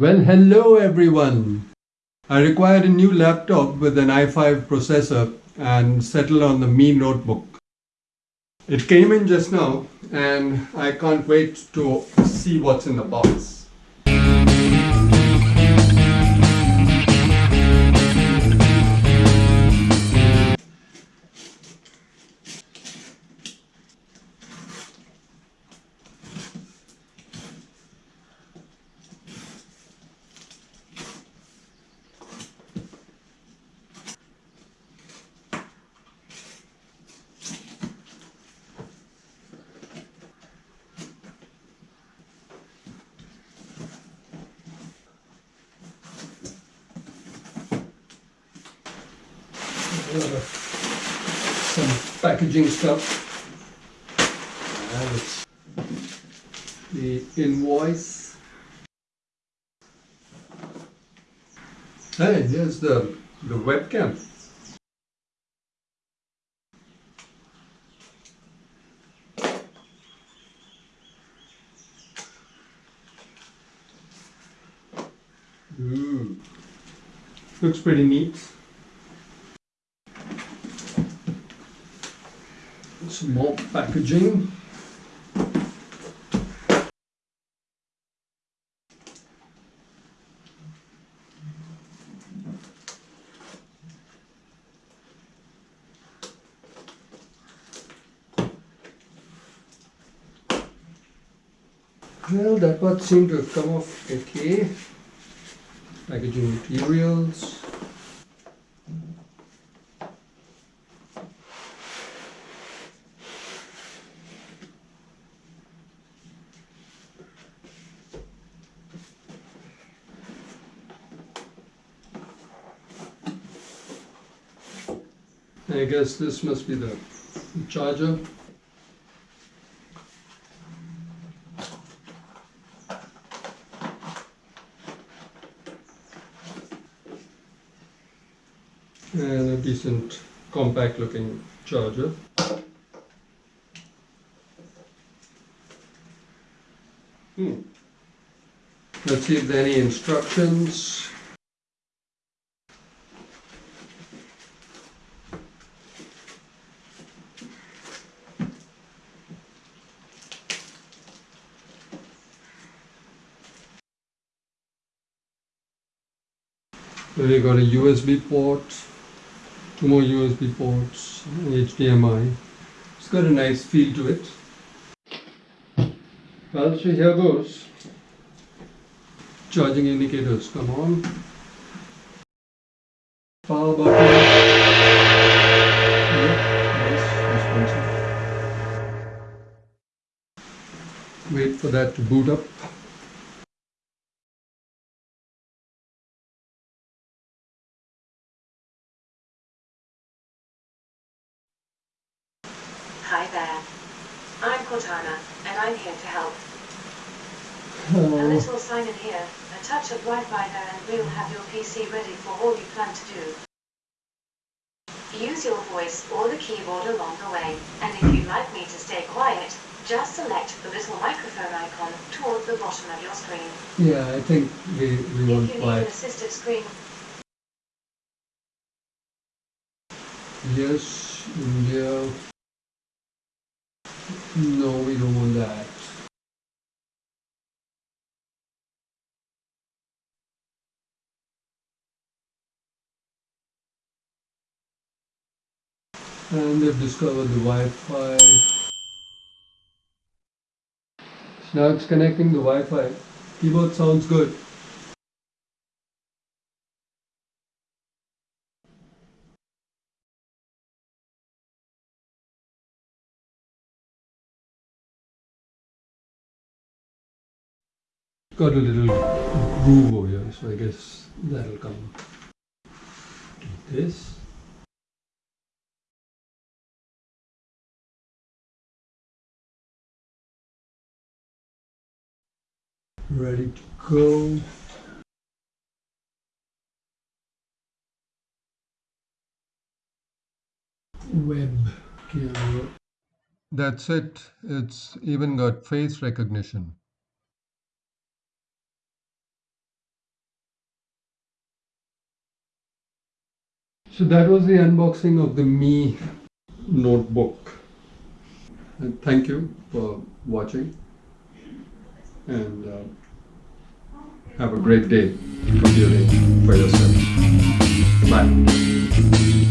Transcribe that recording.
Well, hello everyone. I required a new laptop with an i5 processor and settled on the Mi Notebook. It came in just now and I can't wait to see what's in the box. Some packaging stuff. The invoice. Hey, here's the, the webcam. Ooh. Looks pretty neat. Some more packaging. Well, that part seemed to have come off okay. Packaging materials. I guess this must be the charger. And a decent compact looking charger. Hmm. Let's see if there are any instructions. We got a USB port, two more USB ports, HDMI. It's got a nice feel to it. Well, so here goes. Charging indicators, come on. Power button. nice, Wait for that to boot up. There. I'm Cortana, and I'm here to help. A oh. little sign in here, a touch of Wi-Fi there, and we'll have your PC ready for all you plan to do. Use your voice or the keyboard along the way, and if you'd like me to stay quiet, just select the little microphone icon toward the bottom of your screen. Yeah, I think we, we want quiet. If you need screen, Yes, India. No, we don't want that. And they've discovered the Wi-Fi. Now it's connecting the Wi-Fi. Keyboard sounds good. Got a little groove over here, so I guess that'll come. This. Ready to go. Web camera. That's it. It's even got face recognition. So that was the unboxing of the Mi notebook. And thank you for watching and uh, have a great day for yourself. Bye.